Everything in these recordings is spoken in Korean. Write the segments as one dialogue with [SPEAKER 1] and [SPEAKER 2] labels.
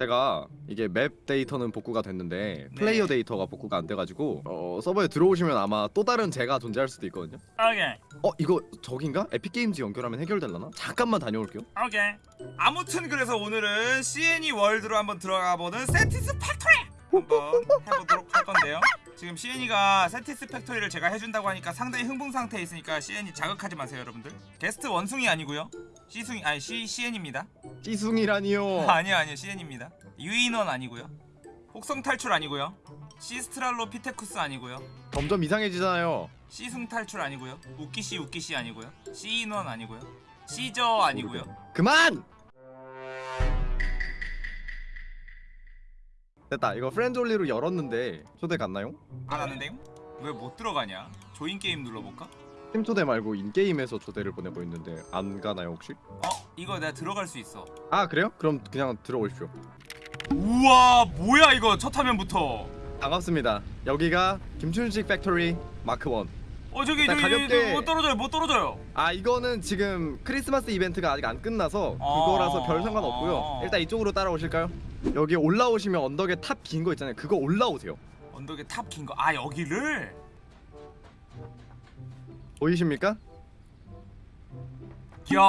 [SPEAKER 1] 제가 이게 맵 데이터는 복구가 됐는데
[SPEAKER 2] 네.
[SPEAKER 1] 플레이어 데이터가 복구가 안 돼가지고 어, 서버에 들어오시면 아마 또 다른 제가 존재할 수도 있거든요.
[SPEAKER 2] 오케이
[SPEAKER 1] 어 이거 저긴가? Epic Games 연결하면 해결될라나? 잠깐만 다녀올게요.
[SPEAKER 2] 오케이 아무튼 그래서 오늘은 CNE 월드로 한번 들어가 보는 Satisfactory 한번 해보도록 할 건데요 지금 CNE가 Satisfactory를 제가 해준다고 하니까 상당히 흥분 상태에 있으니까 CNE 자극하지 마세요 여러분들 게스트 원숭이 아니고요 C숭이 아니 C, CN입니다
[SPEAKER 1] C숭이라니요.
[SPEAKER 2] 아니요 아니요 CN입니다 유인원 아니고요 혹성 탈출 아니고요 C스트랄로피테쿠스 아니고요
[SPEAKER 1] 점점 이상해지잖아요.
[SPEAKER 2] C승 탈출 아니고요 우키씨 우키씨 아니고요 C인원 아니고요 C저 아니고요
[SPEAKER 1] 그만! 됐다. 이거 friends only로 열었는데 초대 갔나요?
[SPEAKER 2] 안 하는데요? 왜 못 들어가냐? join game 눌러볼까?
[SPEAKER 1] 팀 초대 말고 in-game에서 초대를 보내고 있는데 안 가나요 혹시?
[SPEAKER 2] 어? 이거 내가 들어갈 수 있어
[SPEAKER 1] 아 그래요? 그럼 그냥 들어오십시오.
[SPEAKER 2] 우와 뭐야 이거 첫 화면부터
[SPEAKER 1] 반갑습니다. 여기가 김춘식 factory Mark 1.
[SPEAKER 2] 어 저기 저기
[SPEAKER 1] 가볍게-
[SPEAKER 2] 못 떨어져요 못 떨어져요
[SPEAKER 1] 아 이거는 지금 크리스마스 이벤트가 아직 안 끝나서
[SPEAKER 2] 어.
[SPEAKER 1] 그거라서 별 상관 없고요. 일단 이쪽으로 따라오실까요? 여기 올라오시면 언덕에 탑 긴 거 있잖아요. 그거 올라오세요.
[SPEAKER 2] 언덕에 탑 긴 거 아 여기를?
[SPEAKER 1] 보이십니까?
[SPEAKER 2] 이야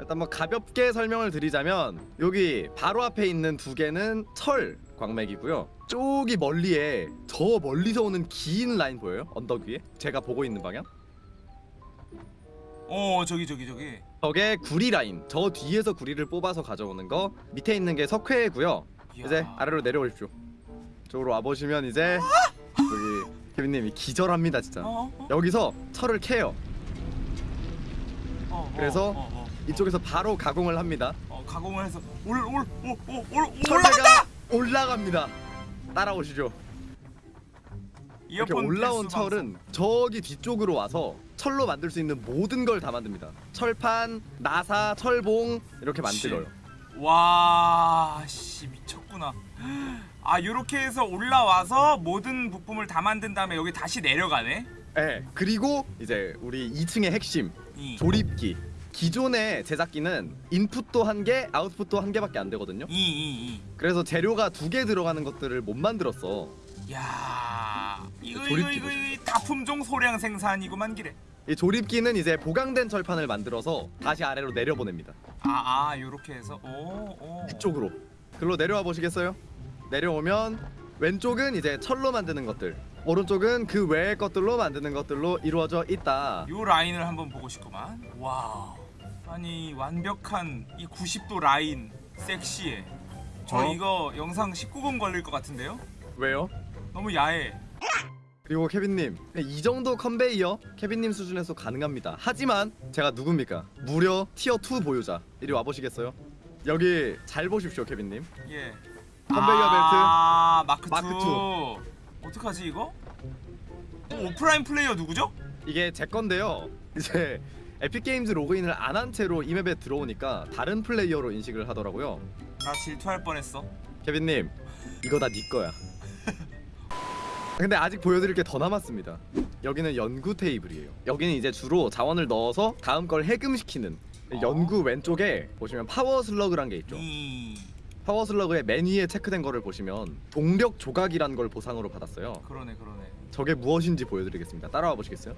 [SPEAKER 1] 일단 뭐 가볍게 설명을 드리자면 여기 바로 앞에 있는 두 개는 철 광맥이고요. 저기 멀리에 저 멀리서 오는 긴 라인 보여요? 언덕 위에? 제가 보고 있는 방향?
[SPEAKER 2] 어 저기 저기 저기
[SPEAKER 1] 저게 구리 라인. 저 뒤에서 구리를 뽑아서 가져오는 거. 밑에 있는 게 석회고요.
[SPEAKER 2] 이야.
[SPEAKER 1] 이제 아래로 내려오십시오. 저쪽으로 와 보시면 이제 여기 케빈님이 기절합니다 진짜.
[SPEAKER 2] 어? 어?
[SPEAKER 1] 여기서 철을 캐요.
[SPEAKER 2] 어, 어,
[SPEAKER 1] 그래서
[SPEAKER 2] 어, 어, 어.
[SPEAKER 1] 이쪽에서 바로 가공을 합니다.
[SPEAKER 2] 어, 가공을 해서 올라간다!
[SPEAKER 1] 올라갑니다. 따라오시죠. 이렇게 올라온
[SPEAKER 2] 필수 방송.
[SPEAKER 1] 철은 저기 뒤쪽으로 와서 철로 만들 수 있는 모든 걸 다 만듭니다. 철판, 나사, 철봉 이렇게 만들어요.
[SPEAKER 2] 와, 씨 미 쳤구나. 아, 요렇게 해서 올라와서 모든 부품을 다 만든 다음에 여기 다시 내려가네.
[SPEAKER 1] 네. 그리고 이제 우리 2층의 핵심
[SPEAKER 2] 이,
[SPEAKER 1] 조립기. 기존의 제작기는 인풋도 한 개, 아웃풋도 한 개밖에 안 되거든요.
[SPEAKER 2] 이, 이,
[SPEAKER 1] 그래서 재료가 두 개 들어가는 것들을 못 만들었어.
[SPEAKER 2] 이. 야, 이거 이거 이거
[SPEAKER 1] 보십시오.
[SPEAKER 2] 이 다품종 소량 생산이구만 기래.
[SPEAKER 1] 이 조립기는 이제 보강된 철판을 만들어서 다시 아래로 내려보냅니다.
[SPEAKER 2] 아, 아, 요렇게 해서 오, 오.
[SPEAKER 1] 이쪽으로. 글로 내려와 보시겠어요? 내려오면 왼쪽은 이제 철로 만드는 것들, 오른쪽은 그 외의 것들로 만드는 것들로 이루어져 있다.
[SPEAKER 2] 요 라인을 한번 보고 싶구만. 와. 아니, 완벽한 이 90도 라인 섹시해. 저
[SPEAKER 1] 어?
[SPEAKER 2] 이거 영상 19금 걸릴 것 같은데요?
[SPEAKER 1] 왜요?
[SPEAKER 2] 너무 야해.
[SPEAKER 1] 그리고 케빈님 이 정도 컨베이어 케빈님 수준에서 가능합니다. 하지만 제가 누굽니까? 무려 tier 2 보유자. 이리 와 보시겠어요? 여기 잘 보십시오, 케빈님.
[SPEAKER 2] 예.
[SPEAKER 1] 컨베이어
[SPEAKER 2] 아, 마크 2.
[SPEAKER 1] 마크
[SPEAKER 2] 어떡하지 이거? 어, offline player 누구죠?
[SPEAKER 1] 이게 제 건데요. 이제 Epic Games 로그인을 안 한 채로 이 맵에 들어오니까 다른 플레이어로 인식을 하더라고요.
[SPEAKER 2] 나 질투할 뻔했어.
[SPEAKER 1] 케빈님 이거 다 네 거야. 근데 아직 보여드릴 게 더 남았습니다. 여기는 연구 테이블이에요. 여기는 이제 주로 자원을 넣어서 다음 걸 해금시키는
[SPEAKER 2] 어?
[SPEAKER 1] 연구 왼쪽에 보시면 power slug란 게 있죠.
[SPEAKER 2] 이
[SPEAKER 1] power slug의 맨 위에 체크된 거를 보시면 동력 조각이란 걸 보상으로 받았어요.
[SPEAKER 2] 그러네 그러네.
[SPEAKER 1] 저게 무엇인지 보여드리겠습니다. 따라와 보시겠어요?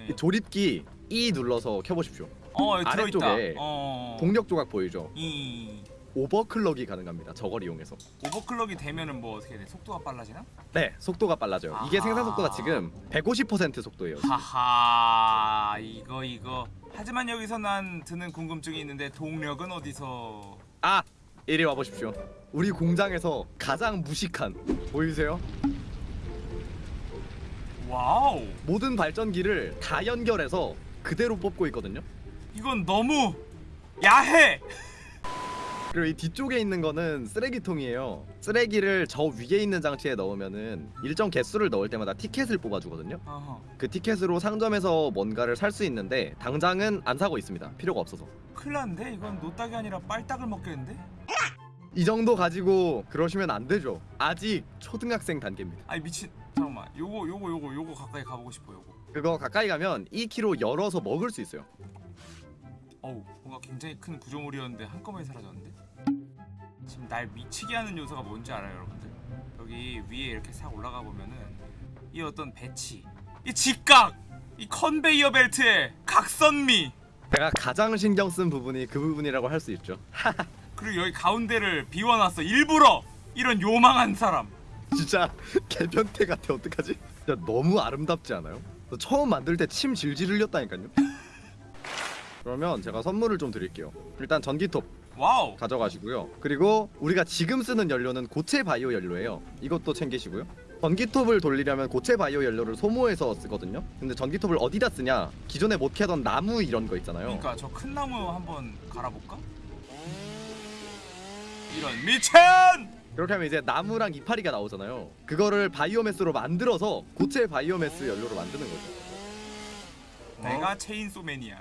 [SPEAKER 2] 예.
[SPEAKER 1] 이 조립기 E 눌러서 켜보십시오.
[SPEAKER 2] 어 여기 들어있다.
[SPEAKER 1] 아래쪽에
[SPEAKER 2] 어.
[SPEAKER 1] 동력 조각 보이죠?
[SPEAKER 2] 이
[SPEAKER 1] overclock이 가능합니다. 저걸 이용해서.
[SPEAKER 2] overclock이 되면은 뭐 어떻게 돼? 속도가 빨라지나?
[SPEAKER 1] 네, 속도가 빨라져요. 이게
[SPEAKER 2] 아하.
[SPEAKER 1] 생산 속도가 지금 150% 속도예요.
[SPEAKER 2] 하하 이거 이거. 하지만 여기서 난 드는 궁금증이 있는데 동력은 어디서?
[SPEAKER 1] 아, 이리 와 보십시오. 우리 공장에서 가장 무식한 보이세요?
[SPEAKER 2] 와우.
[SPEAKER 1] 모든 발전기를 다 연결해서 그대로 뽑고 있거든요.
[SPEAKER 2] 이건 너무 야해.
[SPEAKER 1] 그리고 이 뒤쪽에 있는 거는 쓰레기통이에요. 쓰레기를 저 위에 있는 장치에 넣으면은 일정 개수를 넣을 때마다 티켓을 뽑아주거든요.
[SPEAKER 2] 어허.
[SPEAKER 1] 그 티켓으로 상점에서 뭔가를 살 수 있는데 당장은 안 사고 있습니다. 필요가 없어서.
[SPEAKER 2] 큰일 났는데 이건 노딱이 아니라 빨딱을 먹겠는데?
[SPEAKER 1] 이 정도 가지고 그러시면 안 되죠. 아직 초등학생 단계입니다.
[SPEAKER 2] 아니 미친 잠깐만 요거 요거 요거 요거 가까이 가보고 싶어 요거
[SPEAKER 1] 그거 가까이 가면 2kg 열어서 먹을 수 있어요.
[SPEAKER 2] 어우 뭔가 굉장히 큰 구조물이었는데 한꺼번에 사라졌는데 지금 날 미치게 하는 요소가 뭔지 알아요 여러분들 여기 위에 이렇게 싹 올라가 보면은 이 어떤 배치 이 직각 이 컨베이어 벨트의 각선미
[SPEAKER 1] 제가 가장 신경 쓴 부분이 그 부분이라고 할 수 있죠.
[SPEAKER 2] 그리고 여기 가운데를 비워놨어 일부러 이런 요망한 사람
[SPEAKER 1] 진짜 개변태 같아 어떡하지? 진짜 너무 아름답지 않아요? 저 처음 만들 때 침 질질 흘렸다니까요. 그러면 제가 선물을 좀 드릴게요. 일단 전기톱
[SPEAKER 2] 와우
[SPEAKER 1] 가져가시고요. 그리고 우리가 지금 쓰는 연료는 고체 바이오 연료예요. 이것도 챙기시고요. 전기톱을 돌리려면 고체 바이오 연료를 소모해서 쓰거든요. 근데 전기톱을 어디다 쓰냐? 기존에 못 캐던 나무 이런 거 있잖아요.
[SPEAKER 2] 그러니까 저 큰 나무 한번 갈아볼까? 이런 미천
[SPEAKER 1] 그렇게 하면 이제 나무랑 이파리가 나오잖아요. 그거를 바이오매스로 만들어서 고체 바이오매스 연료로 만드는 거죠.
[SPEAKER 2] 내가 체인소 매니아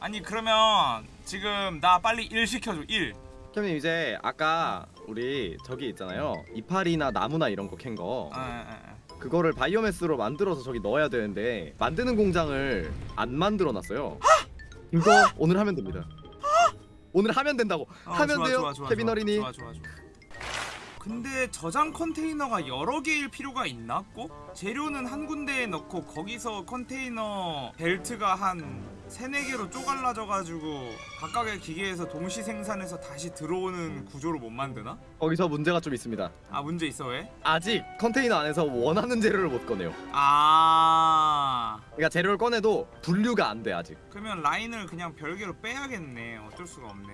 [SPEAKER 2] 아니 그러면 지금 나 빨리 일 시켜줘 일
[SPEAKER 1] 캠님 이제 아까 우리 저기 있잖아요. 이파리나 나무나 이런 거 캔 거.
[SPEAKER 2] 아, 아, 아.
[SPEAKER 1] 그거를 바이오매스로 만들어서 저기 넣어야 되는데 만드는 공장을 안 만들어 놨어요. 이거 오늘 하면 됩니다. 오늘 하면 된다고.
[SPEAKER 2] 어,
[SPEAKER 1] 하면
[SPEAKER 2] 좋아,
[SPEAKER 1] 돼요.
[SPEAKER 2] 좋아, 좋아,
[SPEAKER 1] 케빈
[SPEAKER 2] 좋아.
[SPEAKER 1] 어린이.
[SPEAKER 2] 좋아 좋아 좋아 근데 저장 컨테이너가 여러 개일 필요가 있나 꼭? 재료는 한 군데에 넣고 거기서 컨테이너 벨트가 한 세네 개로 쪼갈라져 가지고 각각의 기계에서 동시 생산해서 다시 들어오는 구조로 못 만드나?
[SPEAKER 1] 거기서 문제가 좀 있습니다.
[SPEAKER 2] 아 문제 있어 왜?
[SPEAKER 1] 아직 컨테이너 안에서 원하는 재료를 못 꺼내요.
[SPEAKER 2] 아
[SPEAKER 1] 그러니까 재료를 꺼내도 분류가 안 돼 아직.
[SPEAKER 2] 그러면 라인을 그냥 별개로 빼야겠네 어쩔 수가 없네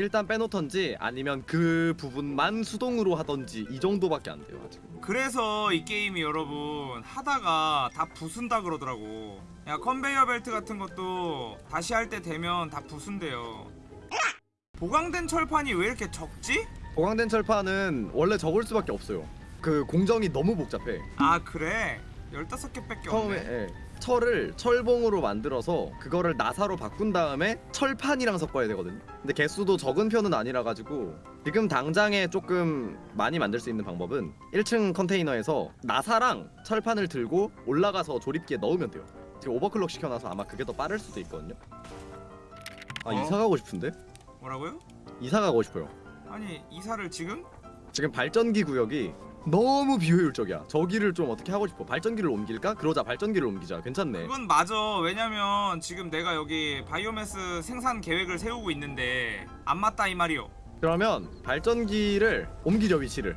[SPEAKER 1] 일단 빼놓던지 아니면 그 부분만 수동으로 하던지 이 정도밖에 안 돼요 아직.
[SPEAKER 2] 그래서 이 게임이 여러분 하다가 다 부순다 그러더라고 야 컨베이어 벨트 같은 것도 다시 할 때 되면 다 부순대요 보강된 철판이 왜 이렇게 적지?
[SPEAKER 1] 보강된 철판은 원래 적을 수밖에 없어요. 그 공정이 너무 복잡해.
[SPEAKER 2] 아 그래 15개밖에
[SPEAKER 1] 처음에
[SPEAKER 2] 없네
[SPEAKER 1] 예, 철을 철봉으로 만들어서 그거를 나사로 바꾼 다음에 철판이랑 섞어야 되거든요. 근데 개수도 적은 편은 아니라 가지고 지금 당장에 조금 많이 만들 수 있는 방법은 1층 컨테이너에서 나사랑 철판을 들고 올라가서 조립기에 넣으면 돼요. 지금 오버클럭 시켜놔서 아마 그게 더 빠를 수도 있거든요. 아
[SPEAKER 2] 어?
[SPEAKER 1] 이사 가고 싶은데?
[SPEAKER 2] 뭐라고요?
[SPEAKER 1] 이사 가고 싶어요.
[SPEAKER 2] 아니 이사를 지금?
[SPEAKER 1] 지금 발전기 구역이 너무 비효율적이야. 저기를 좀 어떻게 하고 싶어. 발전기를 옮길까? 그러자 발전기를 옮기자. 괜찮네.
[SPEAKER 2] 그건 맞아 왜냐면 지금 내가 여기 바이오매스 생산 계획을 세우고 있는데 안 맞다 이 말이요
[SPEAKER 1] 그러면 발전기를 옮기죠 위치를.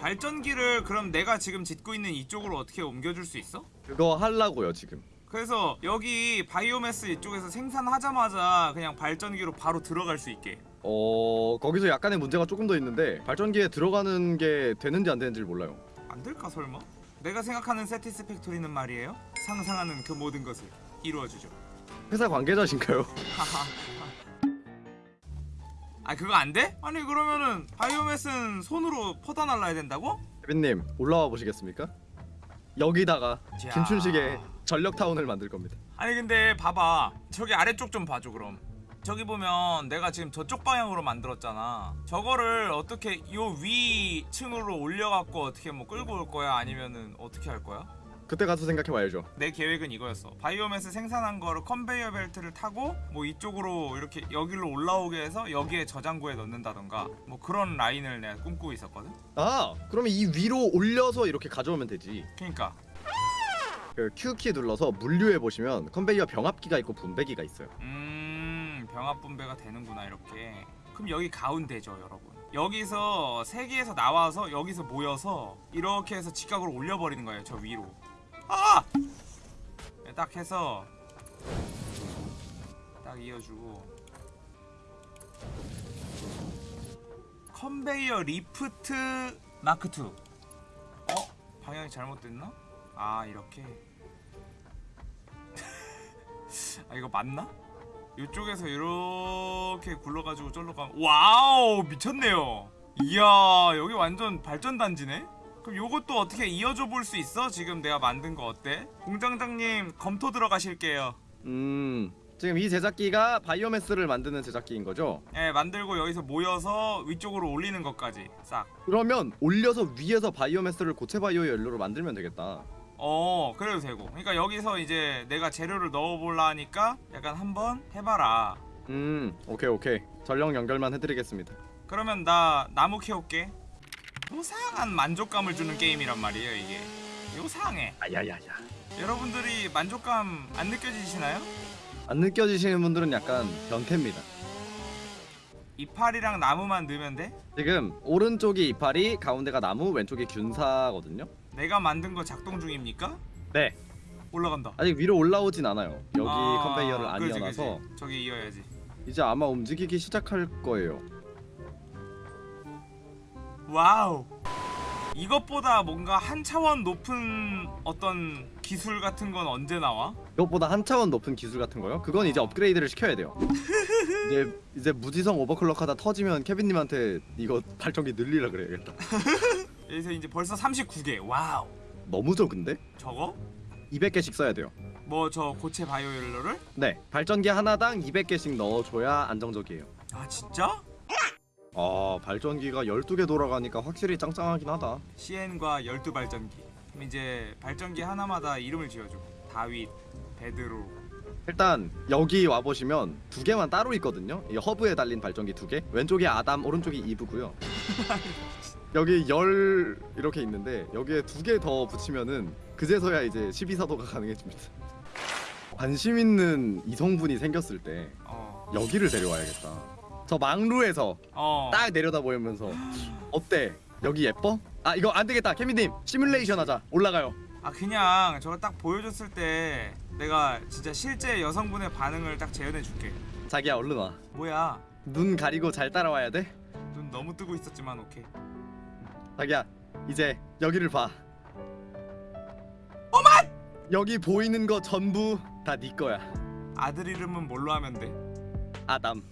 [SPEAKER 2] 발전기를 그럼 내가 지금 짓고 있는 이쪽으로 어떻게 옮겨줄 수 있어?
[SPEAKER 1] 그거 하려고요 지금.
[SPEAKER 2] 그래서 여기 바이오매스 이쪽에서 생산하자마자 그냥 발전기로 바로 들어갈 수 있게
[SPEAKER 1] 어 거기서 약간의 문제가 조금 더 있는데 발전기에 들어가는 게 되는지 안 되는지 를 몰라요.
[SPEAKER 2] 안 될까 설마? 내가 생각하는 세티스팩토리는 말이에요 상상하는 그 모든 것을 이루어주죠
[SPEAKER 1] 회사 관계자신가요?
[SPEAKER 2] 아 그거 안 돼? 아니 그러면은 바이오매스는 손으로 퍼다 날라야 된다고?
[SPEAKER 1] 케빈님 올라와 보시겠습니까? 여기다가
[SPEAKER 2] 자.
[SPEAKER 1] 김춘식의 전력 타운을 만들 겁니다.
[SPEAKER 2] 아니 근데 봐봐 저기 아래쪽 좀 봐줘 그럼 저기 보면 내가 지금 저쪽 방향으로 만들었잖아 저거를 어떻게 요 위층으로 올려갖고 어떻게 뭐 끌고 올 거야 아니면은 어떻게 할 거야?
[SPEAKER 1] 그때 가서 생각해 봐야죠.
[SPEAKER 2] 내 계획은 이거였어 바이오매스 생산한 거를 컨베이어 벨트를 타고 뭐 이쪽으로 이렇게 여기로 올라오게 해서 여기에 저장고에 넣는다던가 뭐 그런 라인을 내가 꿈꾸고 있었거든
[SPEAKER 1] 아 그러면 이 위로 올려서 이렇게 가져오면 되지.
[SPEAKER 2] 그니까
[SPEAKER 1] 그 Q 키 눌러서 물류해 보시면 컨베이어 병합기가 있고 분배기가 있어요.
[SPEAKER 2] 음 병합 분배가 되는구나 이렇게 그럼 여기 가운데죠 여러분 여기서 세 개에서 나와서 여기서 모여서 이렇게 해서 직각으로 올려버리는 거예요 저 위로 아! 네, 딱 해서 딱 이어주고 컨베이어 리프트 마크 2 어? 방향이 잘못됐나? 아 이렇게 아 이거 맞나? 이쪽에서 이렇게 굴러가지고 쫄로 가면 와우 미쳤네요 이야 여기 완전 발전단지네 그럼 요것도 어떻게 이어줘 볼 수 있어? 지금 내가 만든 거 어때? 공장장님 검토 들어가실게요
[SPEAKER 1] 음 지금 이 제작기가 바이오매스를 만드는 제작기인 거죠?
[SPEAKER 2] 예 만들고 여기서 모여서 위쪽으로 올리는 것까지 싹
[SPEAKER 1] 그러면 올려서 위에서 바이오매스를 고체 바이오 연료로 만들면 되겠다.
[SPEAKER 2] 어 그래도 되고. 그러니까 여기서 이제 내가 재료를 넣어볼라 하니까 약간 한번 해봐라.
[SPEAKER 1] 음 오케이 오케이. 전력 연결만 해드리겠습니다.
[SPEAKER 2] 그러면 나 나무 캐올게. 요상한 만족감을 주는 게임이란 말이에요 이게. 요상해.
[SPEAKER 1] 아야야야.
[SPEAKER 2] 여러분들이 만족감 안 느껴지시나요?
[SPEAKER 1] 안 느껴지시는 분들은 약간 변태입니다.
[SPEAKER 2] 이파리랑 나무만 넣으면 돼?
[SPEAKER 1] 지금 오른쪽이 이파리 가운데가 나무 왼쪽이 균사거든요
[SPEAKER 2] 내가 만든 거 작동 중입니까?
[SPEAKER 1] 네
[SPEAKER 2] 올라간다
[SPEAKER 1] 아직 위로 올라오진 않아요 여기
[SPEAKER 2] 아,
[SPEAKER 1] 컨베이어를 안
[SPEAKER 2] 그지,
[SPEAKER 1] 이어놔서
[SPEAKER 2] 그지. 저기 이어야지
[SPEAKER 1] 이제 아마 움직이기 시작할 거예요
[SPEAKER 2] 와우 이것보다 뭔가 한 차원 높은 어떤 기술 같은 건 언제 나와?
[SPEAKER 1] 이것보다 한 차원 높은 기술 같은 거요? 그건 이제 업그레이드를 시켜야 돼요 이제 이제 무지성 overclock 하다 터지면 케빈님한테 이거 발전기 늘리라 그래야겠다
[SPEAKER 2] 여기서 이제 벌써 39개. 와우.
[SPEAKER 1] 너무 적은데?
[SPEAKER 2] 저거?
[SPEAKER 1] 200개씩 써야 돼요.
[SPEAKER 2] 뭐 저 고체 바이오 연료를?
[SPEAKER 1] 네 발전기 하나당 200개씩 넣어줘야 안정적이에요.
[SPEAKER 2] 아 진짜?
[SPEAKER 1] 아 발전기가 12개 돌아가니까 확실히 짱짱하긴 하다.
[SPEAKER 2] CN과 12발전기. 그럼 이제 발전기 하나마다 이름을 지어줘 다윗, 베드로.
[SPEAKER 1] 일단 여기 와보시면 두 개만 따로 있거든요. 이 허브에 달린 발전기 두개. 왼쪽이 아담 오른쪽이 이브고요 여기 열 이렇게 있는데 여기에 두 개 더 붙이면은 그제서야 이제 12사도가 가능해집니다. 관심 있는 이성분이 생겼을 때
[SPEAKER 2] 어.
[SPEAKER 1] 여기를 데려와야겠다. 저 망루에서
[SPEAKER 2] 어.
[SPEAKER 1] 딱 내려다 보면서 어때? 여기 예뻐? 아 이거 안 되겠다. 케미님 시뮬레이션 하자. 올라가요.
[SPEAKER 2] 아 그냥 저거 딱 보여줬을 때 내가 진짜 실제 여성분의 반응을 딱 재현해 줄게.
[SPEAKER 1] 자기야 얼른 와.
[SPEAKER 2] 뭐야?
[SPEAKER 1] 눈 가리고 잘 따라와야 돼?
[SPEAKER 2] 눈 너무 뜨고 있었지만 오케이
[SPEAKER 1] 자기야 이제 여기를 봐. 어만 여기 보이는 거 전부 다 네 거야.
[SPEAKER 2] 아들 이름은 뭘로 하면 돼?
[SPEAKER 1] 아담